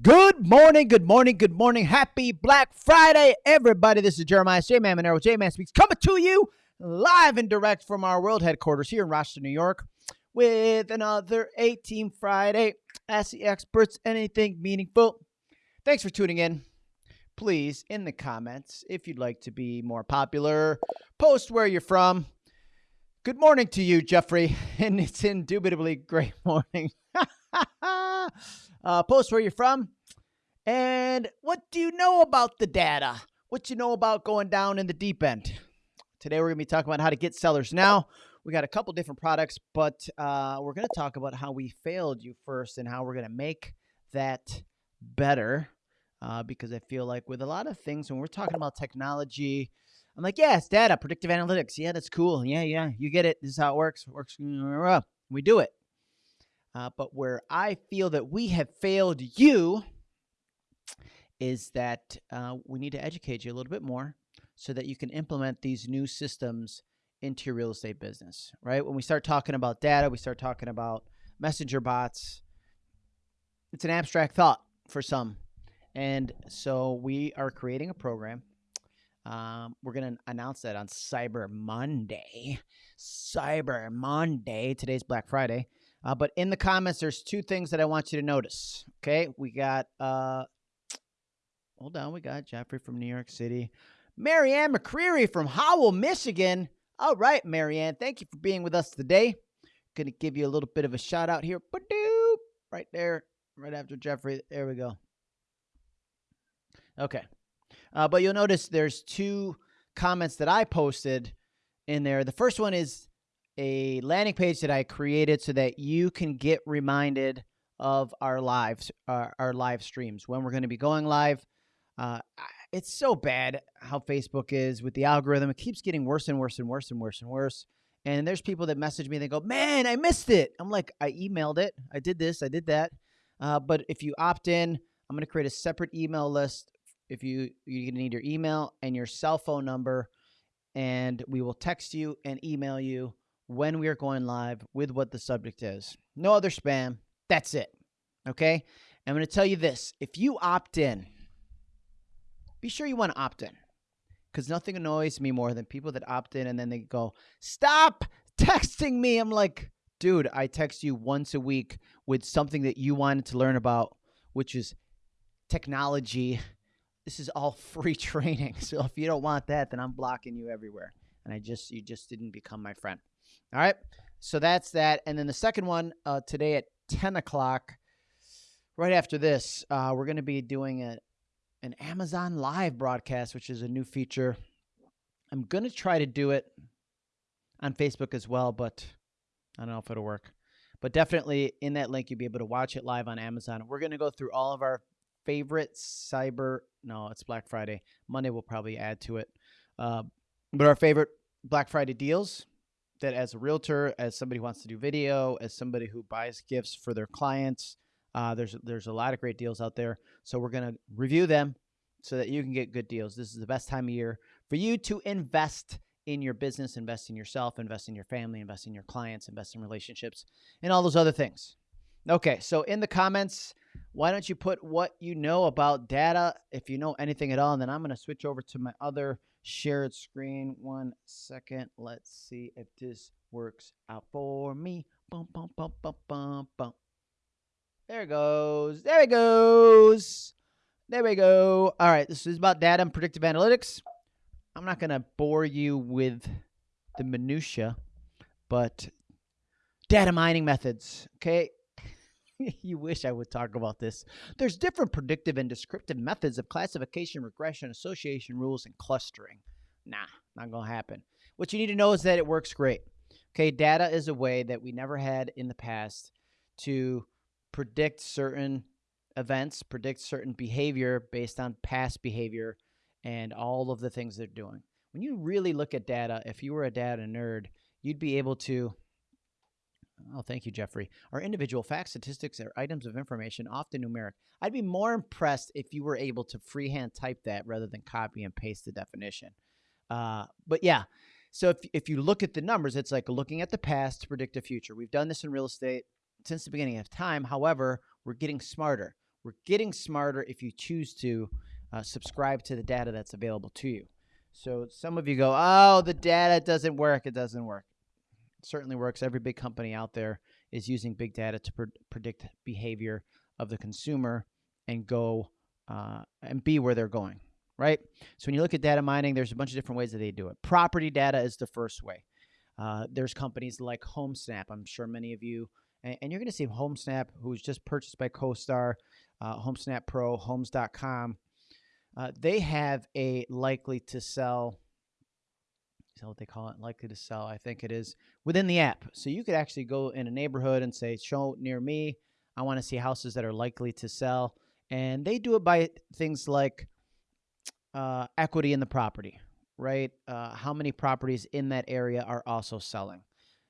Good morning, good morning, good morning. Happy Black Friday, everybody. This is Jeremiah J Man Monero. J Man Speaks coming to you live and direct from our world headquarters here in Rochester, New York, with another 18 Friday. Ask the experts anything meaningful. Thanks for tuning in. Please, in the comments, if you'd like to be more popular, post where you're from. Good morning to you, Jeffrey, and it's indubitably great morning. uh, post where you're from, and what do you know about the data? What you know about going down in the deep end? Today we're gonna be talking about how to get sellers. Now we got a couple different products, but uh, we're gonna talk about how we failed you first and how we're gonna make that better. Uh, because I feel like with a lot of things, when we're talking about technology, I'm like, yeah, it's data, predictive analytics. Yeah, that's cool. Yeah, yeah, you get it. This is how it works. It works. We do it. Uh, but where I feel that we have failed you is that uh, we need to educate you a little bit more so that you can implement these new systems into your real estate business, right? When we start talking about data, we start talking about messenger bots. It's an abstract thought for some. And so we are creating a program. Um, we're going to announce that on Cyber Monday. Cyber Monday. Today's Black Friday. Uh, but in the comments, there's two things that I want you to notice. Okay, we got uh, hold on, we got Jeffrey from New York City, Marianne McCreary from Howell, Michigan. All right, Marianne, thank you for being with us today. Gonna give you a little bit of a shout out here, right there, right after Jeffrey. There we go. Okay, uh, but you'll notice there's two comments that I posted in there. The first one is a landing page that I created so that you can get reminded of our lives, uh, our live streams when we're going to be going live. Uh, it's so bad how Facebook is with the algorithm. It keeps getting worse and worse and worse and worse and worse. And there's people that message me. They go, "Man, I missed it." I'm like, "I emailed it. I did this. I did that." Uh, but if you opt in, I'm going to create a separate email list. If you you're going to need your email and your cell phone number, and we will text you and email you when we are going live with what the subject is. No other spam. That's it. Okay? I'm going to tell you this. If you opt in, be sure you want to opt in because nothing annoys me more than people that opt in and then they go, Stop texting me. I'm like, dude, I text you once a week with something that you wanted to learn about, which is technology. This is all free training. So if you don't want that, then I'm blocking you everywhere. And I just, you just didn't become my friend. All right. So that's that. And then the second one uh, today at 10 o'clock, right after this, uh, we're going to be doing a, an Amazon Live broadcast, which is a new feature. I'm going to try to do it on Facebook as well, but I don't know if it'll work. But definitely in that link, you'll be able to watch it live on Amazon. We're going to go through all of our favorite cyber. No, it's Black Friday. Monday, we'll probably add to it. Uh, but our favorite Black Friday deals that as a realtor, as somebody who wants to do video, as somebody who buys gifts for their clients, uh, there's there's a lot of great deals out there. So we're gonna review them so that you can get good deals. This is the best time of year for you to invest in your business, invest in yourself, invest in your family, invest in your clients, invest in relationships, and all those other things. Okay, so in the comments, why don't you put what you know about data, if you know anything at all, and then I'm going to switch over to my other shared screen. One second. Let's see if this works out for me. Bum, bum, bum, bum, bum, bum. There it goes. There it goes. There we go. All right. This is about data and predictive analytics. I'm not going to bore you with the minutia, but data mining methods. Okay. you wish I would talk about this. There's different predictive and descriptive methods of classification, regression, association rules, and clustering. Nah, not going to happen. What you need to know is that it works great. Okay, data is a way that we never had in the past to predict certain events, predict certain behavior based on past behavior and all of the things they're doing. When you really look at data, if you were a data nerd, you'd be able to Oh, thank you, Jeffrey. Are individual facts, statistics, or items of information often numeric? I'd be more impressed if you were able to freehand type that rather than copy and paste the definition. Uh, but yeah, so if, if you look at the numbers, it's like looking at the past to predict the future. We've done this in real estate since the beginning of time. However, we're getting smarter. We're getting smarter if you choose to uh, subscribe to the data that's available to you. So some of you go, oh, the data doesn't work. It doesn't work. Certainly works. Every big company out there is using big data to pre predict behavior of the consumer and go uh, and be where they're going, right? So when you look at data mining, there's a bunch of different ways that they do it. Property data is the first way. Uh, there's companies like HomeSnap. I'm sure many of you, and, and you're going to see HomeSnap, who's just purchased by CoStar, uh, HomeSnap Pro, Homes.com. Uh, they have a likely to sell. Is that what they call it? Likely to sell, I think it is within the app. So you could actually go in a neighborhood and say, "Show near me. I want to see houses that are likely to sell." And they do it by things like uh, equity in the property, right? Uh, how many properties in that area are also selling?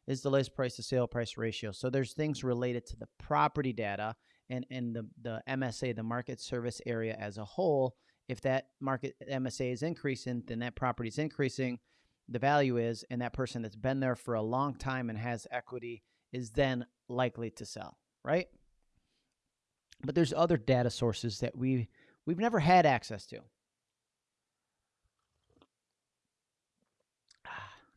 Is the list price to sale price ratio? So there's things related to the property data and, and the, the MSA, the market service area as a whole. If that market MSA is increasing, then that property is increasing. The value is, and that person that's been there for a long time and has equity is then likely to sell, right? But there's other data sources that we we've never had access to.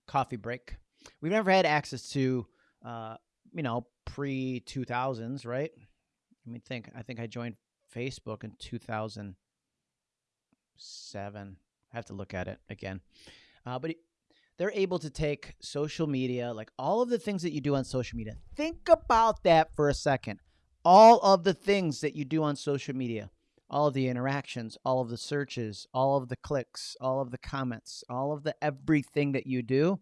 Coffee break. We've never had access to, uh, you know, pre 2000s, right? Let me think. I think I joined Facebook in 2007. I have to look at it again. Uh, but they're able to take social media, like all of the things that you do on social media. Think about that for a second all of the things that you do on social media, all of the interactions, all of the searches, all of the clicks, all of the comments, all of the everything that you do,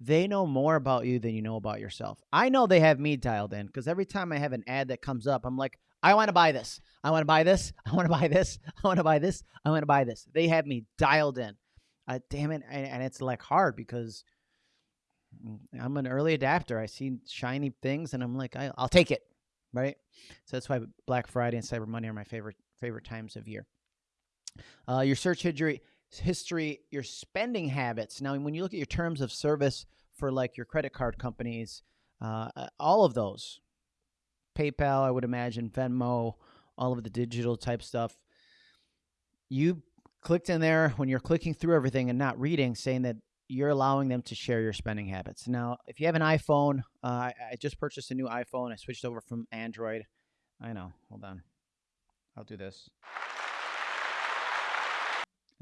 they know more about you than you know about yourself. I know they have me dialed in because every time I have an ad that comes up, I'm like, I want to buy this. I want to buy this. I want to buy this. I want to buy this. I want to buy this. They have me dialed in. Uh, damn it. And, and it's like hard because I'm an early adapter. I see shiny things and I'm like, I, I'll take it right? So that's why Black Friday and Cyber Monday are my favorite favorite times of year. Uh, your search history, history, your spending habits. Now, when you look at your terms of service for like your credit card companies, uh all of those, PayPal, I would imagine, Venmo, all of the digital type stuff. You clicked in there when you're clicking through everything and not reading, saying that you're allowing them to share your spending habits. Now, if you have an iPhone, uh, I, just purchased a new iPhone. I switched over from Android. I know. Hold on. I'll do this.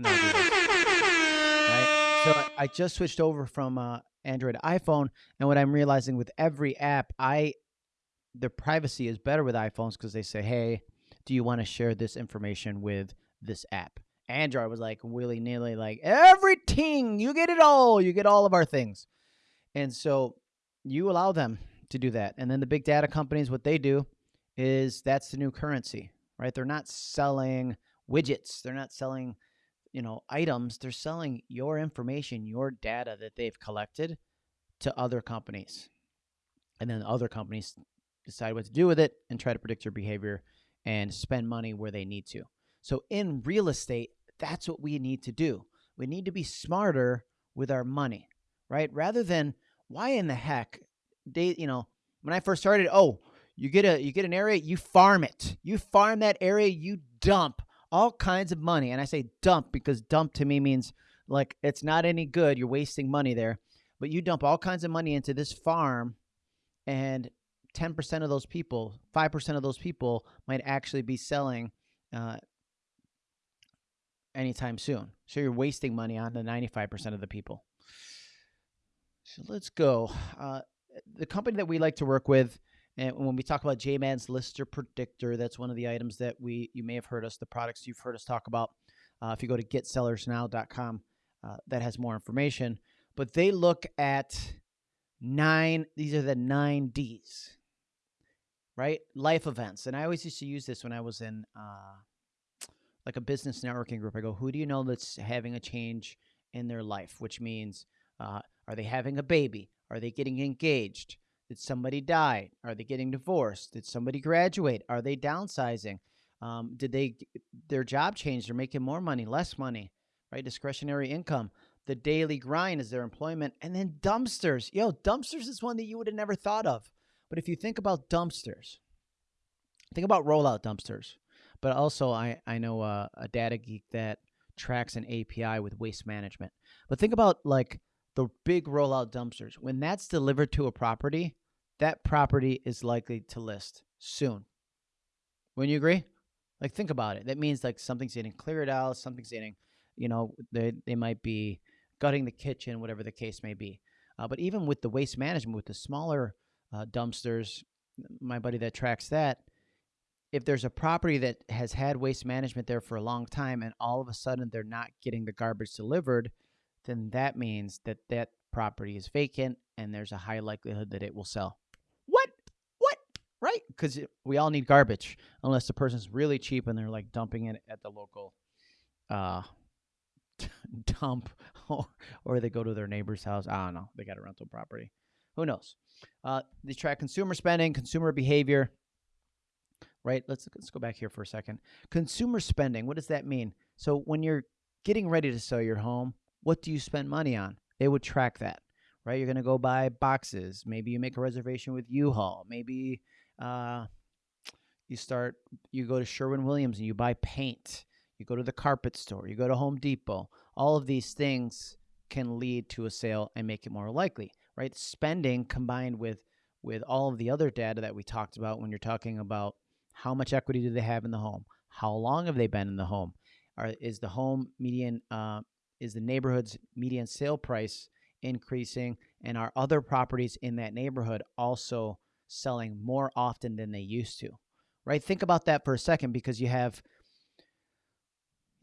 I'll do this. Right? So I just switched over from uh, Android to iPhone, and what I'm realizing with every app, I the privacy is better with iPhones because they say, "Hey, do you want to share this information with this app?" Android was like willy nilly, like everything, you get it all, you get all of our things. And so you allow them to do that. And then the big data companies, what they do is that's the new currency, right? They're not selling widgets, they're not selling, you know, items, they're selling your information, your data that they've collected to other companies. And then other companies decide what to do with it and try to predict your behavior and spend money where they need to. So in real estate, that's what we need to do. We need to be smarter with our money, right? Rather than why in the heck they, you know, when I first started, oh, you get a you get an area, you farm it. You farm that area, you dump all kinds of money. And I say dump because dump to me means like it's not any good. You're wasting money there. But you dump all kinds of money into this farm and 10% of those people, 5% of those people might actually be selling uh, anytime soon. So you're wasting money on the 95% of the people. So let's go. Uh, the company that we like to work with, and when we talk about JMan's Lister Predictor, that's one of the items that we you may have heard us, the products you've heard us talk about. Uh, if you go to getsellersnow.com, uh, that has more information. But they look at nine, these are the nine Ds, right? Life events. And I always used to use this when I was in uh, like a business networking group, I go, who do you know that's having a change in their life? Which means, uh, are they having a baby? Are they getting engaged? Did somebody die? Are they getting divorced? Did somebody graduate? Are they downsizing? Um, did they their job change? They're making more money, less money, right? Discretionary income. The daily grind is their employment, and then dumpsters. Yo, dumpsters is one that you would have never thought of. But if you think about dumpsters, think about rollout dumpsters. But also I I know a, a data geek that tracks an API with waste management. But think about like the big rollout dumpsters. When that's delivered to a property, that property is likely to list soon. Wouldn't you agree? Like think about it. That means like something's getting cleared out, something's getting, you know, they they might be gutting the kitchen, whatever the case may be. Uh, but even with the waste management, with the smaller uh, dumpsters, my buddy that tracks that, if there's a property that has had waste management there for a long time and all of a sudden they're not getting the garbage delivered, then that means that that property is vacant and there's a high likelihood that it will sell. What? What? Right? Because we all need garbage, unless the person's really cheap and they're like dumping it at the local uh, dump or, or they go to their neighbor's house. I don't know. They got a rental property. Who knows? Uh, they track consumer spending, consumer behavior right? Let's let's go back here for a second. Consumer spending, what does that mean? So when you're getting ready to sell your home, what do you spend money on? They would track that, right? You're going to go buy boxes. Maybe you make a reservation with U-Haul. Maybe uh, you start you go to Sherwin Williams and you buy paint. You go to the carpet store. You go to Home Depot. All of these things can lead to a sale and make it more likely, right? Spending combined with with all of the other data that we talked about when you're talking about how much equity do they have in the home? How long have they been in the home? Are, is the home median, uh, is the neighborhood's median sale price increasing? And are other properties in that neighborhood also selling more often than they used to? Right? Think about that for a second because you have,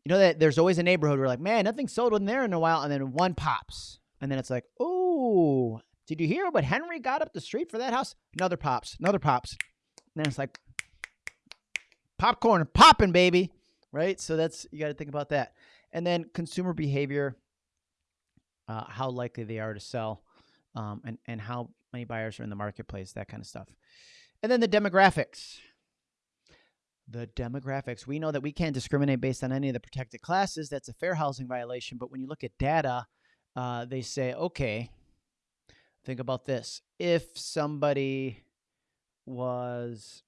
you know, that there's always a neighborhood where like, man, nothing sold in there in a while. And then one pops. And then it's like, oh, did you hear what Henry got up the street for that house? Another pops, another pops. And then it's like, popcorn popping, baby. Right. So that's, you got to think about that. And then consumer behavior, uh, how likely they are to sell, um, and, and how many buyers are in the marketplace, that kind of stuff. And then the demographics. The demographics. We know that we can't discriminate based on any of the protected classes. That's a fair housing violation. But when you look at data, uh, they say, okay, think about this. If somebody was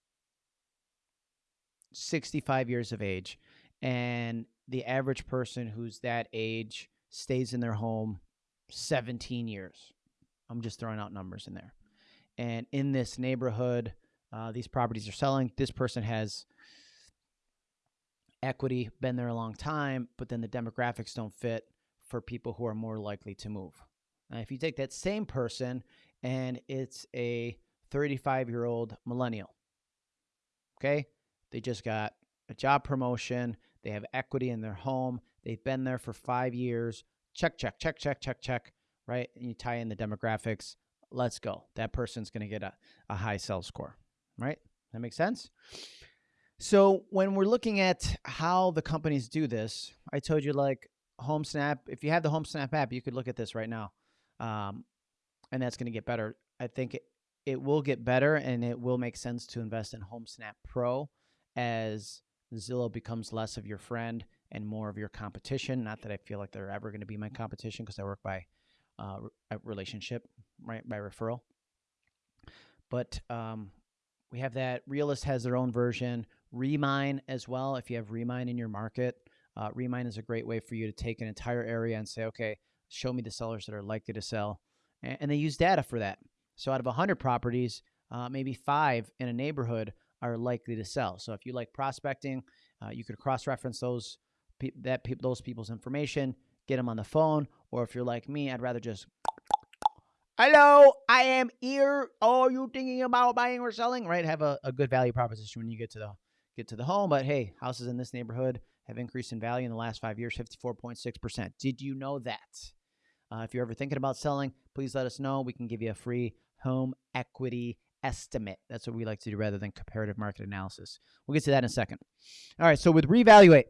65 years of age and the average person who's that age stays in their home 17 years. I'm just throwing out numbers in there. And in this neighborhood, uh, these properties are selling. This person has equity, been there a long time, but then the demographics don't fit for people who are more likely to move. Now, if you take that same person and it's a 35 year old millennial, okay, they just got a job promotion. They have equity in their home. They've been there for five years. Check, check, check, check, check, check. Right? And you tie in the demographics. Let's go. That person's going to get a, a high sales score. Right? That makes sense? So when we're looking at how the companies do this, I told you like HomeSnap. If you have the HomeSnap app, you could look at this right now, um, and that's going to get better. I think it, it will get better, and it will make sense to invest in HomeSnap Pro as Zillow becomes less of your friend and more of your competition. Not that I feel like they're ever going to be my competition because I work by uh, relationship, right, by referral. But um, we have that. Realist has their own version. Remine as well. If you have Remine in your market, uh, Remine is a great way for you to take an entire area and say, okay, show me the sellers that are likely to sell. And, and they use data for that. So out of 100 properties, uh, maybe five in a neighborhood are likely to sell. So if you like prospecting, uh, you could cross-reference those that pe- those people's information, get them on the phone, or if you're like me, I'd rather just Hello, I am here. Oh, you thinking about buying or selling? Right, have a, a good value proposition when you get to the get to the home. But hey, houses in this neighborhood have increased in value in the last five years, fifty four point six percent. Did you know that? Uh, if you're ever thinking about selling, please let us know. We can give you a free home equity estimate. That's what we like to do rather than comparative market analysis. We'll get to that in a second. All right, so with Revaluate,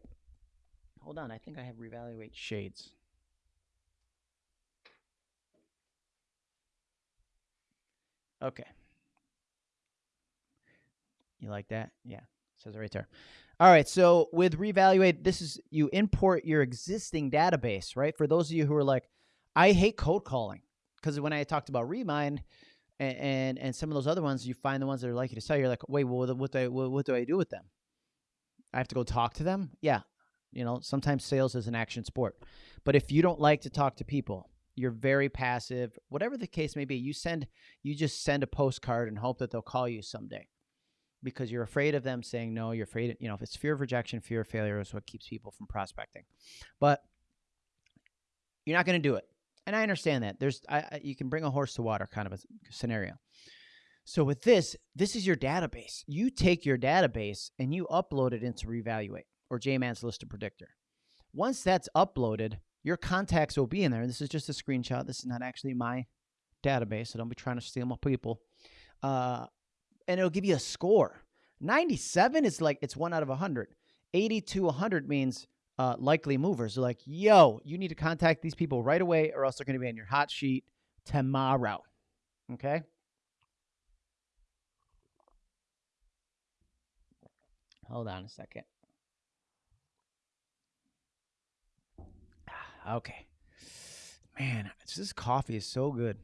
hold on, I think I have Revaluate shades. Okay. You like that? Yeah, says it right there. All right, so with Revaluate, this is you import your existing database, right? For those of you who are like, I hate cold calling because when I talked about Remine, and, and, some of those other ones, you find the ones that are likely to sell. You're like, wait, well, what do I what, what do I do with them? I have to go talk to them. Yeah, you know, sometimes sales is an action sport. But if you don't like to talk to people, you're very passive, whatever the case may be, you send you just send a postcard and hope that they'll call you someday. Because you're afraid of them saying no, you're afraid, of, you know, if it's fear of rejection, fear of failure is what keeps people from prospecting. But you're not going to do it. And I understand that. There's I, you can bring a horse to water kind of a scenario. So with this, this is your database. You take your database and you upload it into Revaluate or JMan's Lister Predictor. Once that's uploaded, your contacts will be in there. This is just a screenshot. This is not actually my database, so don't be trying to steal my people. Uh, and it'll give you a score. 97 is like it's one out of 100. 80 to 100 means uh, likely movers. They're like, yo, you need to contact these people right away, or else they're going to be on your hot sheet tomorrow. Okay. Hold on a second. Okay. Man, this coffee is so good.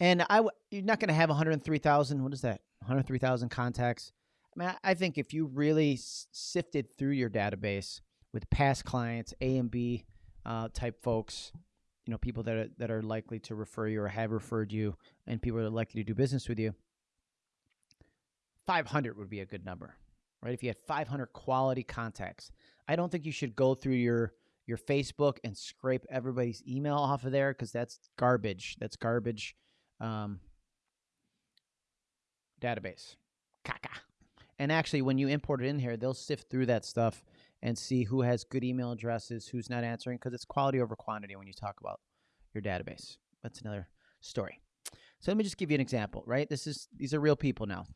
And I, w- you're not going to have 103,000. What is that? 103,000 contacts. I mean, I think if you really sifted through your database with past clients, A and B uh, type folks, you know, people that are, that are likely to refer you or have referred you, and people that are likely to do business with you, 500 would be a good number, right? If you had 500 quality contacts, I don't think you should go through your your Facebook and scrape everybody's email off of there because that's garbage. That's garbage um, database. And actually, when you import it in here, they'll sift through that stuff and see who has good email addresses, who's not answering, because it's quality over quantity when you talk about your database. That's another story. So let me just give you an example, right? This is these are real people now.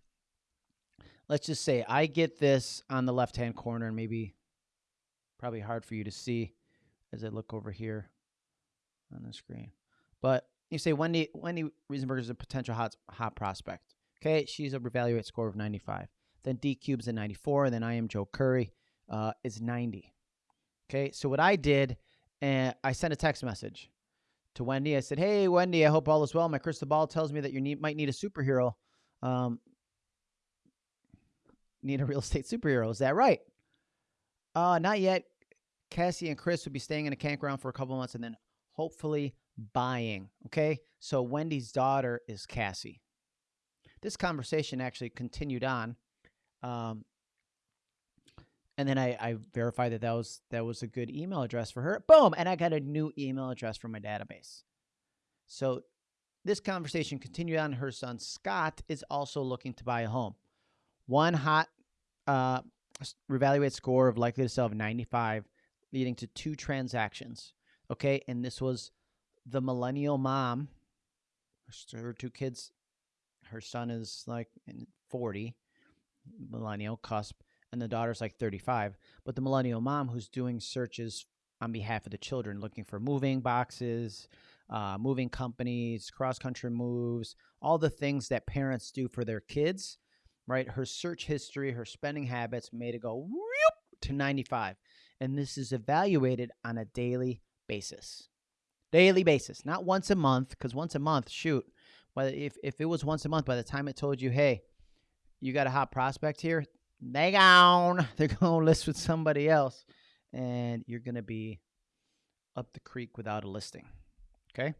Let's just say I get this on the left hand corner, and maybe probably hard for you to see as I look over here on the screen. But you say Wendy Wendy Riesenberger is a potential hot hot prospect. Okay, she's a revaluate score of 95. Then D Cube's a 94, and then I am Joe Curry uh, is 90. Okay, so what I did, uh, I sent a text message to Wendy. I said, "Hey, Wendy, I hope all is well. My crystal ball tells me that you need, might need a superhero. Um, need a real estate superhero. Is that right? Uh, not yet. Cassie and Chris will be staying in a campground for a couple months and then hopefully buying. Okay. So Wendy's daughter is Cassie. This conversation actually continued on. Um, and then I, I verified that that was that was a good email address for her. Boom, and I got a new email address from my database. So this conversation continued on. Her son Scott is also looking to buy a home. One hot uh, revaluate score of likely to sell of 95 leading to two transactions. Okay, and this was the millennial mom. Her two kids. Her son is like 40, millennial cusp, and the daughter's like 35. But the millennial mom who's doing searches on behalf of the children, looking for moving boxes, uh, moving companies, cross country moves, all the things that parents do for their kids, right? Her search history, her spending habits made it go to 95 and this is evaluated on a daily basis. Daily basis, not once a month, because once a month, shoot. But if, if it was once a month, by the time it told you, hey, you got a hot prospect here, they gone. They're going to list with somebody else, and you're going to be up the creek without a listing. Okay.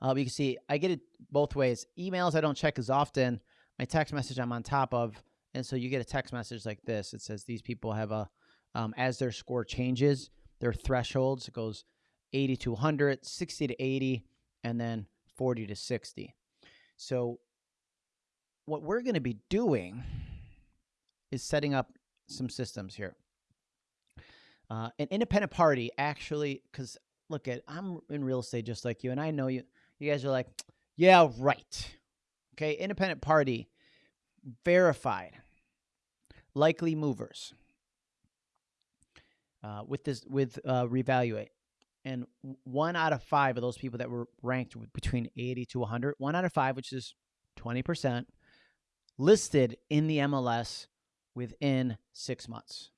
Uh, you can see I get it both ways. Emails I don't check as often. My text message I'm on top of, and so you get a text message like this. It says these people have a um, as their score changes, their thresholds it goes 80 to 100, 60 to 80, and then 40 to 60. So, what we're going to be doing is setting up some systems here. Uh, an independent party actually, because look at I'm in real estate just like you, and I know you. You guys are like, yeah, right. Okay, independent party, verified, likely movers uh, with this with uh, revaluate and one out of five of those people that were ranked between 80 to 100 one out of five which is 20% listed in the mls within six months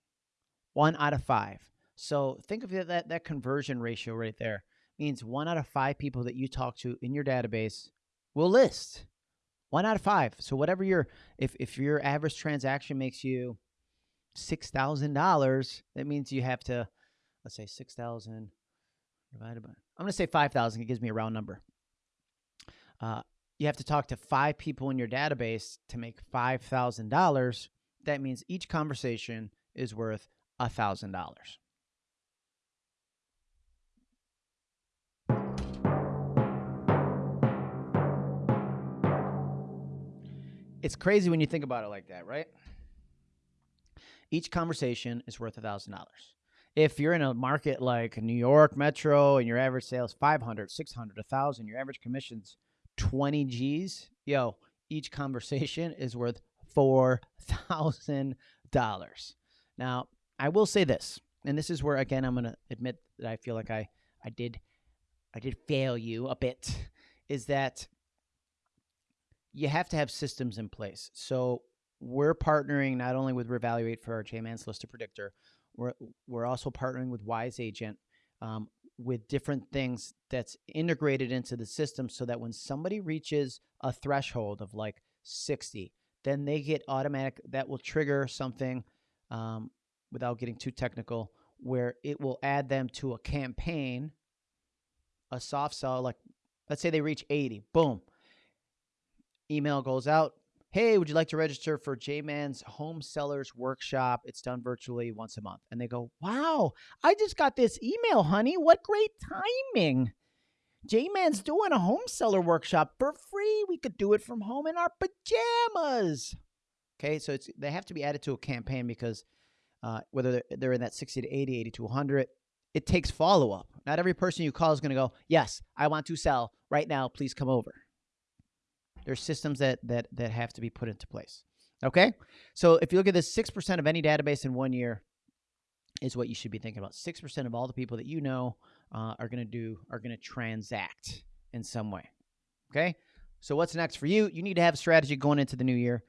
one out of five so think of that that conversion ratio right there means one out of five people that you talk to in your database will list one out of five so whatever your if, if your average transaction makes you $6,000, that means you have to, let's say 6,000 divided by, I'm going to say 5,000. It gives me a round number. Uh, you have to talk to five people in your database to make $5,000. That means each conversation is worth $1,000. It's crazy when you think about it like that, right? Each conversation is worth $1,000. If you're in a market like New York Metro and your average sales 500, 600, 1000, your average commissions 20 G's, yo, each conversation is worth $4,000. Now, I will say this, and this is where again I'm going to admit that I feel like I I did I did fail you a bit is that you have to have systems in place. So we're partnering not only with Revaluate for our JMan's Lister Predictor, we're we're also partnering with Wise Agent um, with different things that's integrated into the system, so that when somebody reaches a threshold of like 60, then they get automatic. That will trigger something um, without getting too technical, where it will add them to a campaign, a soft sell. Like let's say they reach 80, boom email goes out. Hey, would you like to register for J Man's Home Sellers Workshop? It's done virtually once a month. And they go, Wow, I just got this email, honey. What great timing. J Man's doing a home seller workshop for free. We could do it from home in our pajamas. Okay, so it's they have to be added to a campaign because uh, whether they're in that 60 to 80, 80 to 100, it takes follow up. Not every person you call is going to go, Yes, I want to sell right now. Please come over. There's systems that that that have to be put into place. Okay, so if you look at this, six percent of any database in one year is what you should be thinking about. Six percent of all the people that you know uh, are going to do are going to transact in some way. Okay, so what's next for you? You need to have a strategy going into the new year.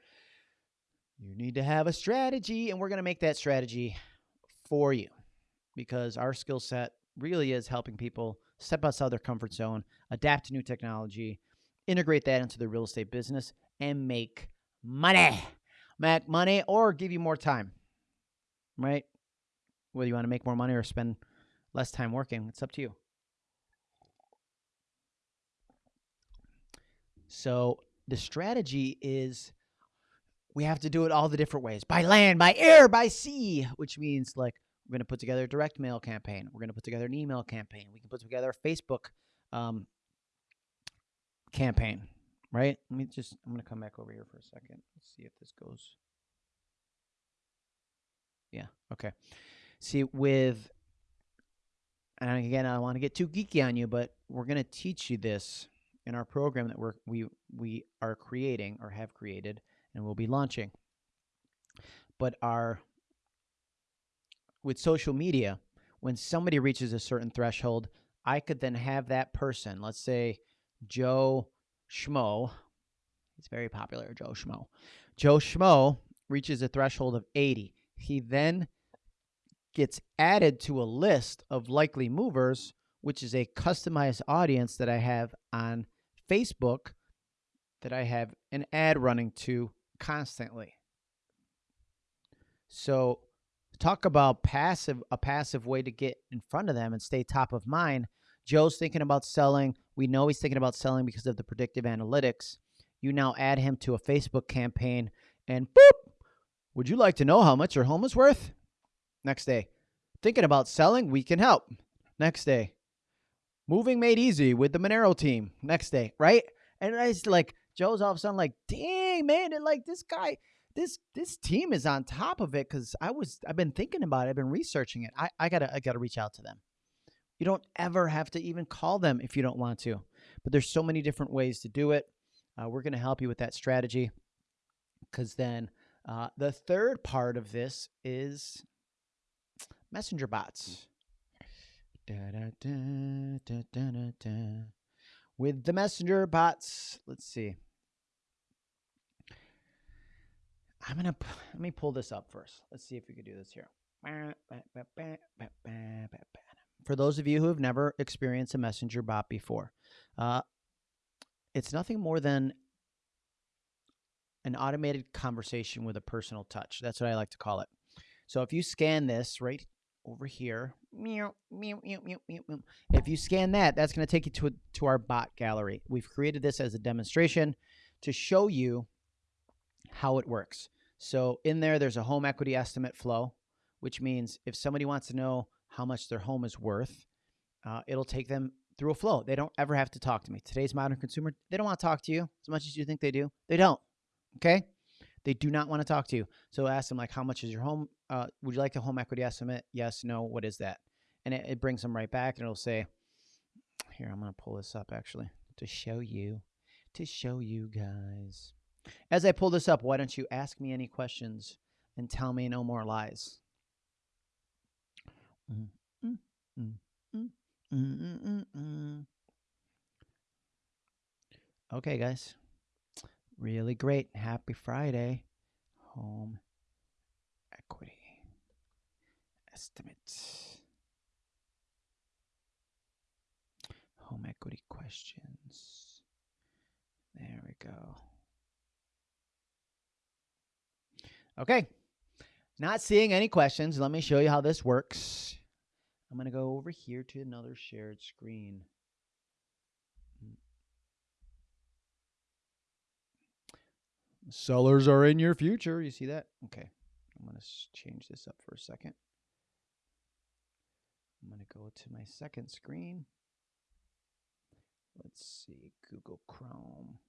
You need to have a strategy, and we're going to make that strategy for you because our skill set really is helping people step outside their comfort zone, adapt to new technology, integrate that into the real estate business and make money. Make money or give you more time, right? Whether you want to make more money or spend less time working, it's up to you. So the strategy is we have to do it all the different ways by land, by air, by sea, which means like we're going to put together a direct mail campaign. We're going to put together an email campaign. We can put together a Facebook um, campaign, right? Let me just, I'm going to come back over here for a second. Let's see if this goes. Yeah, okay. See, with, and again, I don't want to get too geeky on you, but we're going to teach you this in our program that we're, we, we are creating or have created and we'll be launching. But our, with social media, when somebody reaches a certain threshold, I could then have that person, let's say Joe Schmo. He's very popular, Joe Schmo. Joe Schmo reaches a threshold of 80. He then gets added to a list of likely movers, which is a customized audience that I have on Facebook that I have an ad running to constantly. So talk about passive a passive way to get in front of them and stay top of mind. Joe's thinking about selling we know he's thinking about selling because of the predictive analytics. You now add him to a Facebook campaign and boop, would you like to know how much your home is worth? Next day, thinking about selling, we can help. Next day, moving made easy with the Monero team. Next day, right? And it's like Joe's all of a sudden like, dang man, and like this guy, this this team is on top of it because I was I've been thinking about it, I've been researching it. I, I gotta I gotta reach out to them. You don't ever have to even call them if you don't want to. But there's so many different ways to do it. Uh, we're going to help you with that strategy because then uh, the third part of this is messenger bots. Da, da, da, with the messenger bots, let's see. I'm gonna let me pull this up first. Let's see if we can do this here for those of you who have never experienced a messenger bot before, uh, it's nothing more than an automated conversation with a personal touch. That's what I like to call it. So if you scan this right over here, if you scan that, that's going to take you to, to our bot gallery. We've created this as a demonstration to show you how it works. So in there, there's a home equity estimate flow, which means if somebody wants to know how much their home is worth, uh, it'll take them through a flow. They don't ever have to talk to me. Today's modern consumer, they don't want to talk to you as much as you think they do. They don't. Okay. They do not want to talk to you. So ask them like, how much is your home? Uh, would you like a home equity estimate? Yes, no. What is that? And it, it brings them right back and it'll say, here, I'm going to pull this up actually to show you, to show you guys. As I pull this up, why don't you ask me any questions and tell me no more lies? Mm-hmm. Mm. Mm-hmm. Mm. Mm-hmm. Okay, guys. Really great. Happy Friday. Home equity estimates. Home equity questions. There we go. Okay. Not seeing any questions. Let me show you how this works. I'm going to go over here to another shared screen. Sellers are in your future. You see that? Okay. I'm going to change this up for a second. I'm going to go to my second screen. Let's see, Google Chrome.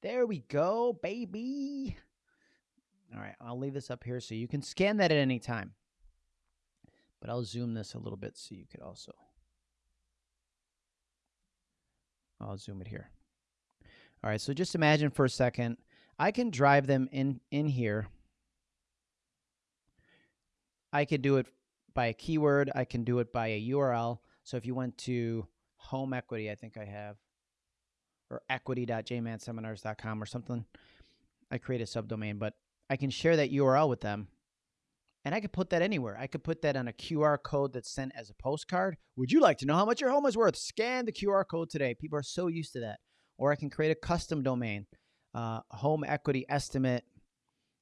There we go, baby. All right, I'll leave this up here so you can scan that at any time. But I'll zoom this a little bit so you could also. I'll zoom it here. All right, so just imagine for a second, I can drive them in, in here. I could do it by a keyword. I can do it by a URL. So if you went to home equity, I think I have, or equity.jmanseminars.com or something, I create a subdomain, but I can share that URL with them and I could put that anywhere. I could put that on a QR code that's sent as a postcard. Would you like to know how much your home is worth? Scan the QR code today. People are so used to that. Or I can create a custom domain, uh, home equity estimate,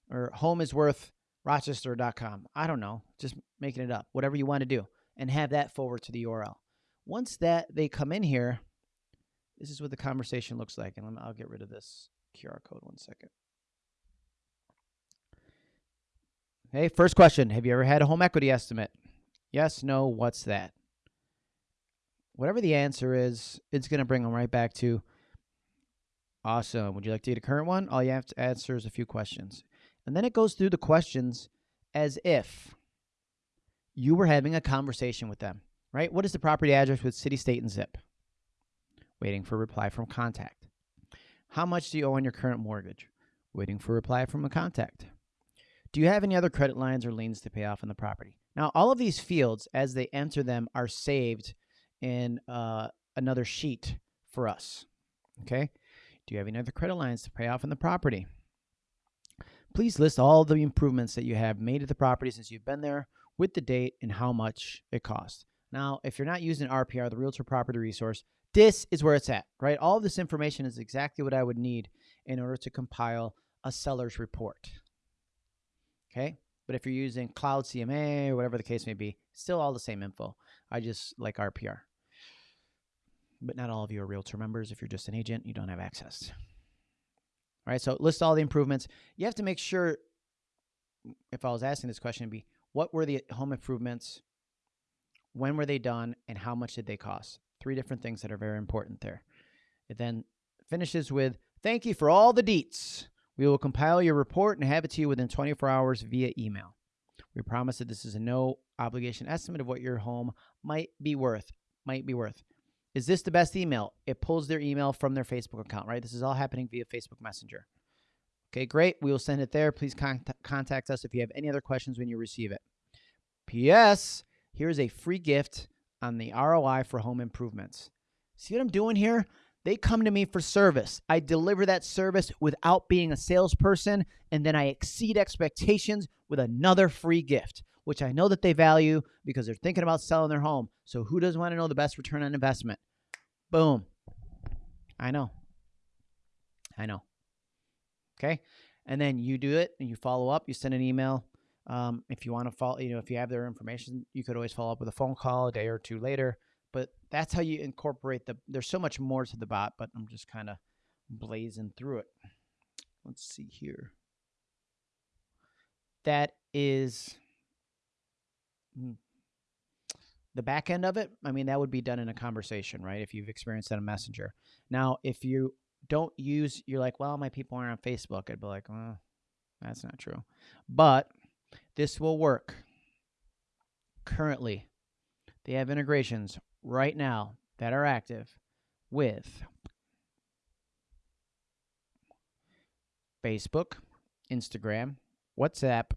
or home is worth rochester.com. I don't know, just making it up, whatever you want to do, and have that forward to the URL. Once that they come in here, this is what the conversation looks like. And I'll get rid of this QR code one second. Okay, first question Have you ever had a home equity estimate? Yes, no, what's that? Whatever the answer is, it's going to bring them right back to awesome. Would you like to get a current one? All you have to answer is a few questions. And then it goes through the questions as if you were having a conversation with them, right? What is the property address with city, state, and zip? Waiting for reply from contact. How much do you owe on your current mortgage? Waiting for reply from a contact. Do you have any other credit lines or liens to pay off on the property? Now, all of these fields, as they enter them, are saved in uh, another sheet for us. Okay. Do you have any other credit lines to pay off on the property? Please list all the improvements that you have made to the property since you've been there with the date and how much it cost. Now, if you're not using RPR, the Realtor Property Resource, this is where it's at, right? All this information is exactly what I would need in order to compile a seller's report. Okay. But if you're using Cloud CMA or whatever the case may be, still all the same info. I just like RPR. But not all of you are realtor members. If you're just an agent, you don't have access. All right. So list all the improvements. You have to make sure, if I was asking this question, be what were the home improvements? When were they done? And how much did they cost? Three different things that are very important there. It then finishes with thank you for all the deets. We will compile your report and have it to you within 24 hours via email. We promise that this is a no obligation estimate of what your home might be worth. Might be worth. Is this the best email? It pulls their email from their Facebook account, right? This is all happening via Facebook Messenger. Okay, great. We will send it there. Please con- contact us if you have any other questions when you receive it. P.S. Here's a free gift on the ROI for home improvements. See what I'm doing here? They come to me for service. I deliver that service without being a salesperson, and then I exceed expectations with another free gift, which I know that they value because they're thinking about selling their home. So, who doesn't want to know the best return on investment? Boom. I know. I know. Okay. And then you do it and you follow up, you send an email. Um, if you want to follow, you know, if you have their information, you could always follow up with a phone call a day or two later. But that's how you incorporate the. There's so much more to the bot, but I'm just kind of blazing through it. Let's see here. That is hmm, the back end of it. I mean, that would be done in a conversation, right? If you've experienced that in Messenger. Now, if you don't use, you're like, well, my people aren't on Facebook. I'd be like, well, that's not true. But this will work. Currently, they have integrations right now that are active with Facebook, Instagram, WhatsApp,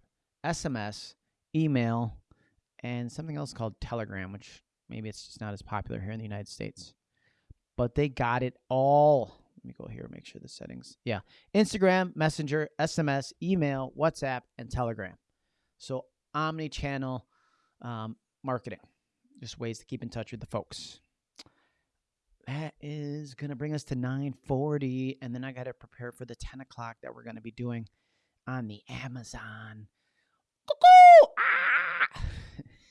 SMS, email, and something else called Telegram, which maybe it's just not as popular here in the United States. But they got it all. Let me go here make sure the settings. Yeah. Instagram, Messenger, SMS, email, WhatsApp, and Telegram. So omni channel um, marketing. Just ways to keep in touch with the folks. That is going to bring us to 940. And then I got to prepare for the 10 o'clock that we're going to be doing on the Amazon. Ah!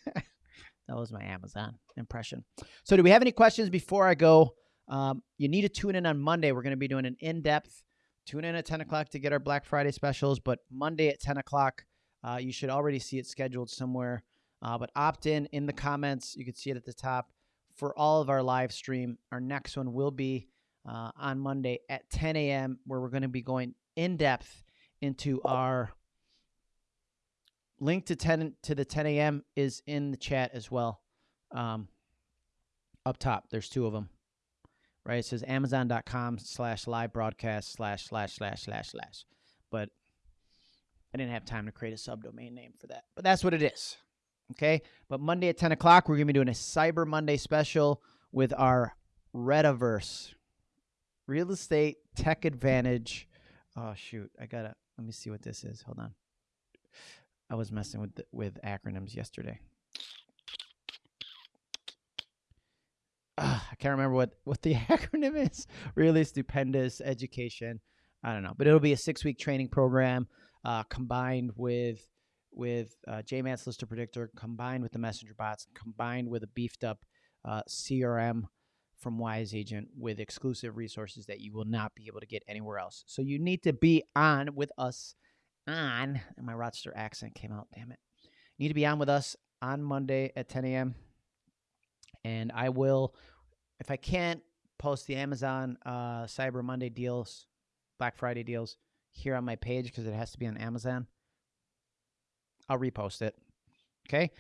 that was my Amazon impression. So, do we have any questions before I go? Um, you need to tune in on Monday. We're going to be doing an in depth. Tune in at 10 o'clock to get our Black Friday specials, but Monday at 10 o'clock, uh, you should already see it scheduled somewhere. Uh, but opt in in the comments. You can see it at the top for all of our live stream. Our next one will be uh, on Monday at 10 a.m., where we're going to be going in depth into our link to 10 to the 10 a.m. is in the chat as well. Um, up top, there's two of them. Right, it says Amazon.com slash live broadcast slash slash slash slash slash. But I didn't have time to create a subdomain name for that. But that's what it is. Okay. But Monday at 10 o'clock, we're going to be doing a Cyber Monday special with our Rediverse Real Estate Tech Advantage. Oh, shoot. I got to, let me see what this is. Hold on. I was messing with the, with acronyms yesterday. Uh, I can't remember what, what the acronym is. Really stupendous education. I don't know, but it'll be a six week training program uh, combined with with uh, JMAT's Lister Predictor, combined with the Messenger bots, combined with a beefed up uh, CRM from Wise Agent with exclusive resources that you will not be able to get anywhere else. So you need to be on with us on, and my Rochester accent came out, damn it. You need to be on with us on Monday at 10 a.m. And I will, if I can't, post the Amazon uh, Cyber Monday deals, Black Friday deals here on my page because it has to be on Amazon. I'll repost it. Okay.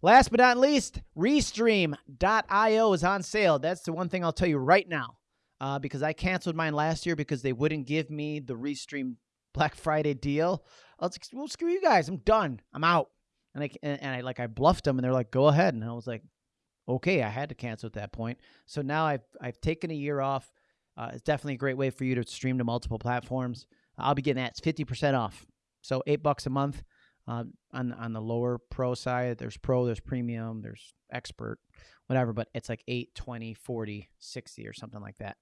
Last but not least, Restream.io is on sale. That's the one thing I'll tell you right now uh, because I canceled mine last year because they wouldn't give me the Restream Black Friday deal. I was like, well, screw you guys. I'm done. I'm out. And I, and I like, I bluffed them and they're like, go ahead. And I was like, okay, I had to cancel at that point. So now I've, I've taken a year off. Uh, it's definitely a great way for you to stream to multiple platforms. I'll be getting that. It's 50% off. So eight bucks a month. Uh, on on the lower pro side, there's pro, there's premium, there's expert, whatever, but it's like 8, 20, 40, 60 or something like that.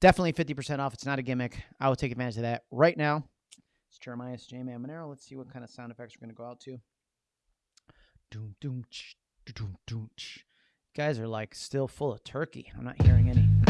Definitely 50% off. It's not a gimmick. I will take advantage of that right now. It's Jeremiah's J Man Monero. Let's see what kind of sound effects we're going to go out to. Doom, doom, ch, doom, doom, ch. Guys are like still full of turkey. I'm not hearing any.